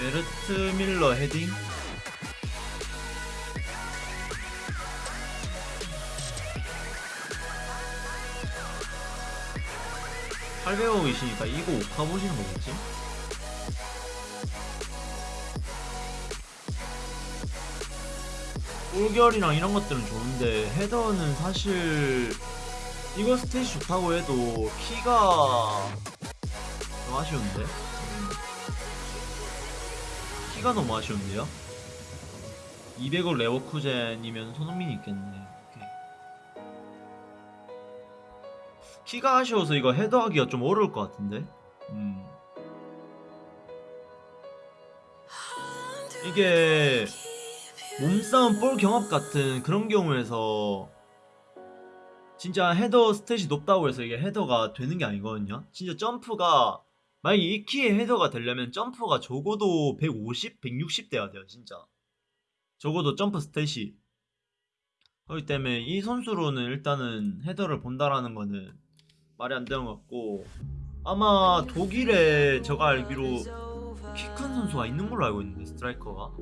게르트 뮐러 헤딩 800억이시니까 이거 오카 보시는 거겠지? 골결이랑 이런 것들은 좋은데 header는 사실 이거 stat이 좋다고 해도 키가 좀 아쉬운데? 음. 키가 너무 아쉬운데요? 200억 레버쿠젠이면 손흥민이 있겠네. 키가 아쉬워서 이거 헤더하기가 좀 어려울 것 같은데? 음. 이게 몸싸움 볼 경합 같은 그런 경우에서 진짜 헤더 스탯이 높다고 해서 이게 header가 되는 게 아니거든요. 진짜 점프가 만약에 이 키의 header가 되려면 점프가 적어도 150, 160 돼야 돼요, 진짜. 적어도 점프 stat이. 그렇기 때문에 이 선수로는 일단은 header를 본다라는 거는 말이 안 되는 것 같고 아마 독일에 제가 알기로 키 큰 선수가 있는 걸로 알고 있는데 스트라이커가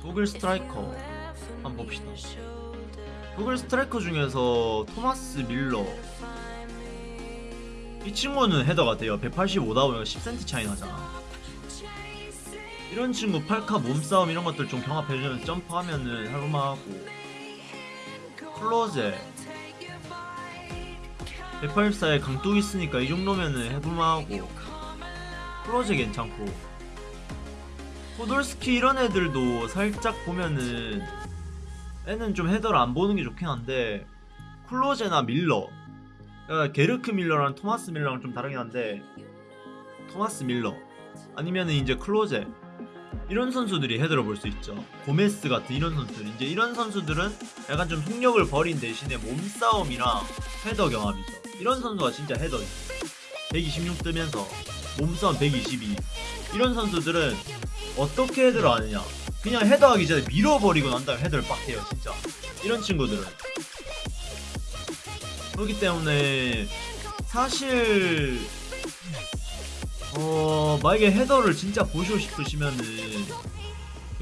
독일 스트라이커 한번 봅시다. 독일 스트라이커 중에서 토마스 뮐러. 이 친구는 header가 돼요. 185다 보니까 10cm 차이 나잖아. 이런 친구 팔카 몸싸움 이런 것들 좀 경합해주면 점프하면은 할만하고. 클로제. 184에 강뚝 있으니까 이 정도면은 해볼만하고. 클로제 괜찮고. 포돌스키 이런 애들도 살짝 보면은 애는 좀 헤더를 안 보는 게 좋긴 한데 클로제나 밀러. 그러니까 게르크 밀러랑 토마스 밀러랑 좀 다르긴 한데 토마스 밀러. 아니면은 이제 클로제. 이런 선수들이 헤더를 볼 수 있죠. 고메스 같은 이런 선수들. 이제 이런 선수들은 약간 좀 속력을 버린 대신에 몸싸움이랑 헤더 경합이죠. 이런 선수가 진짜 헤더지 126 뜨면서 몸싸움 122 이런 선수들은 어떻게 헤더를 하느냐 그냥 헤더하기 전에 밀어버리고 난 다음에 헤더를 빡 해요 진짜. 이런 친구들은. 그렇기 때문에 사실 어 만약에 헤더를 진짜 보시고 싶으시면은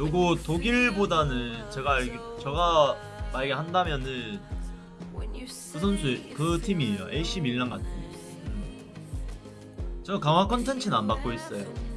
요거 독일보다는 제가 제가 만약에 한다면은 그 선수 그 팀이에요. AC 밀란 같은. 음. 저 강화 컨텐츠는 안 받고 있어요